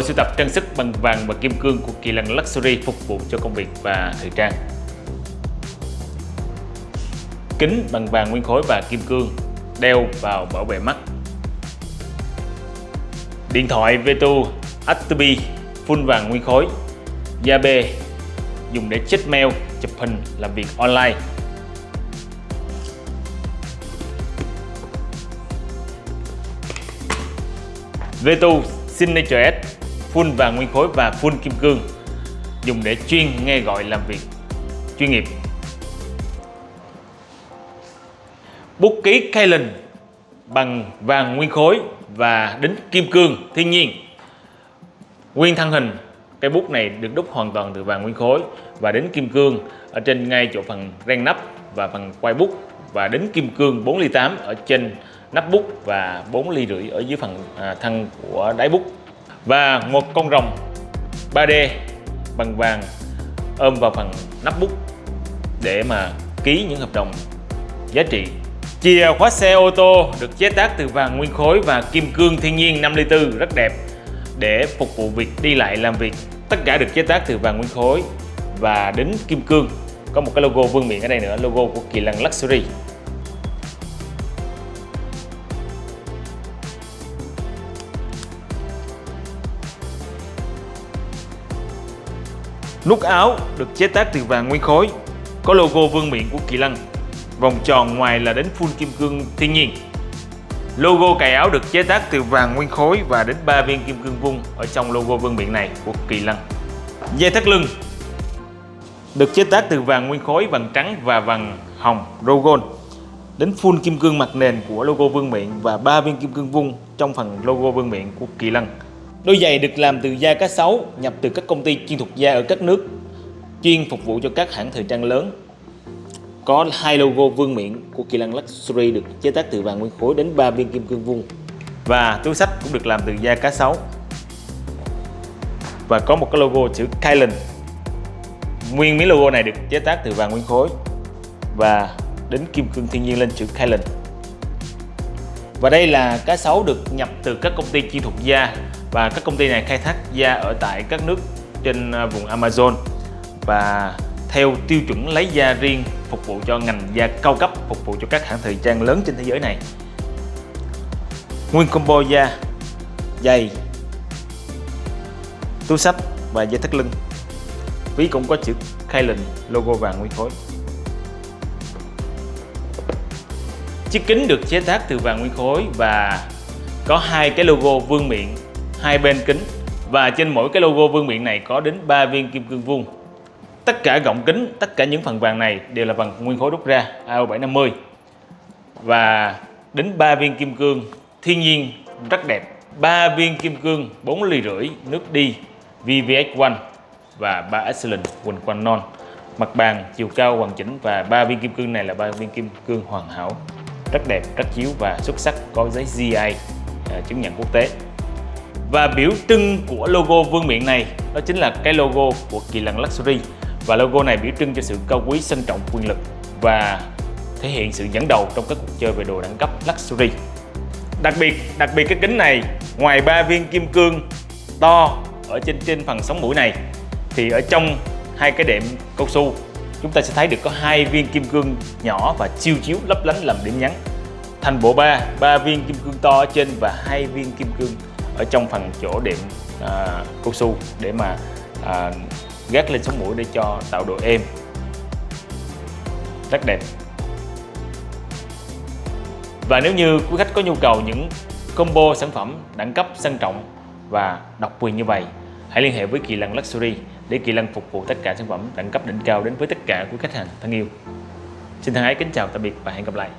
Bộ sưu tập trang sức bằng vàng và kim cương của Kỳ Lân Luxury phục vụ cho công việc và thời trang. Kính bằng vàng nguyên khối và kim cương đeo vào bảo vệ mắt. Điện thoại Vetu atbi full vàng nguyên khối da bê dùng để check mail, chụp hình, làm việc online. Vetu Signature S full vàng nguyên khối và full kim cương, dùng để chuyên nghe gọi làm việc chuyên nghiệp. Bút ký Kalen bằng vàng nguyên khối và đính kim cương thiên nhiên. Nguyên thân hình Cây bút này được đúc hoàn toàn từ vàng nguyên khối và đính kim cương ở trên ngay chỗ phần ren nắp và phần quay bút và đính kim cương 4 ly 8 ở trên nắp bút và 4 ly rưỡi ở dưới phần à, thân của đáy bút và một con rồng 3D bằng vàng ôm vào phần nắp bút để mà ký những hợp đồng giá trị Chìa khóa xe ô tô được chế tác từ vàng nguyên khối và kim cương thiên nhiên 5 ly 4 rất đẹp để phục vụ việc đi lại làm việc. Tất cả được chế tác từ vàng nguyên khối và đính kim cương. Có một cái logo vương miện ở đây nữa, logo của Kỳ Lân Luxury. Nút áo được chế tác từ vàng nguyên khối, có logo vương miện của Kỳ Lân. Vòng tròn ngoài là đến full kim cương thiên nhiên. Logo cài áo được chế tác từ vàng nguyên khối và đến 3 viên kim cương vung ở trong logo vương miện này của Kỳ Lân. Dây thắt lưng được chế tác từ vàng nguyên khối, vàng trắng và vàng hồng Rogon. Đến full kim cương mặt nền của logo vương miện và 3 viên kim cương vung trong phần logo vương miện của Kỳ Lân. Đôi giày được làm từ da cá sấu, nhập từ các công ty chuyên thuộc da ở các nước, chuyên phục vụ cho các hãng thời trang lớn. Có hai logo vương miện của Kỳ Lăng Luxury được chế tác từ vàng nguyên khối đến 3 viên kim cương vuông. Và túi sách cũng được làm từ da cá sấu. Và có một cái logo chữ Kylan nguyên miếng logo này được chế tác từ vàng nguyên khối và đến kim cương thiên nhiên lên chữ Kylan và đây là cá sấu được nhập từ các công ty chuyên thuộc da và các công ty này khai thác da ở tại các nước trên à, vùng Amazon. Và theo tiêu chuẩn lấy da riêng phục vụ cho ngành da cao cấp, phục vụ cho các hãng thời trang lớn trên thế giới này. Nguyên combo da giày túi sách và dây thắt lưng. Ví cũng có chữ Kylan logo vàng nguyên khối. Chiếc kính được chế tác từ vàng nguyên khối và có hai cái logo vương miện hai bên kính và trên mỗi cái logo vương miện này có đến 3 viên kim cương vuông. Tất cả gọng kính, tất cả những phần vàng này đều là bằng nguyên khối đúc ra AO750 và đến 3 viên kim cương thiên nhiên rất đẹp. 3 viên kim cương 4 ly rưỡi nước đi VVX1 và 3 Excellent quỳnh quanh non. Mặt bàn chiều cao hoàn chỉnh và 3 viên kim cương này là 3 viên kim cương hoàn hảo. Rất đẹp, rất chiếu và xuất sắc có giấy GI à, chứng nhận quốc tế và biểu trưng của logo vương miện này đó chính là cái logo của Kỳ Lân Luxury và logo này biểu trưng cho sự cao quý, sân trọng, quyền lực và thể hiện sự dẫn đầu trong các cuộc chơi về đồ đẳng cấp luxury. Đặc biệt, đặc biệt cái kính này ngoài ba viên kim cương to ở trên trên phần sóng mũi này thì ở trong hai cái đệm cao su chúng ta sẽ thấy được có hai viên kim cương nhỏ và chiêu chiếu lấp lánh làm điểm nhấn. Thành bộ ba, ba viên kim cương to ở trên và hai viên kim cương ở trong phần chỗ đệm à, cao su để mà à, gác lên sống mũi để cho tạo độ êm. Rất đẹp. Và nếu như quý khách có nhu cầu những combo sản phẩm đẳng cấp sang trọng và độc quyền như vậy hãy liên hệ với Kỳ Lân Luxury để Kỳ Lân phục vụ tất cả sản phẩm đẳng cấp đỉnh cao đến với tất cả quý khách hàng thân yêu. Xin thân ái kính chào tạm biệt và hẹn gặp lại.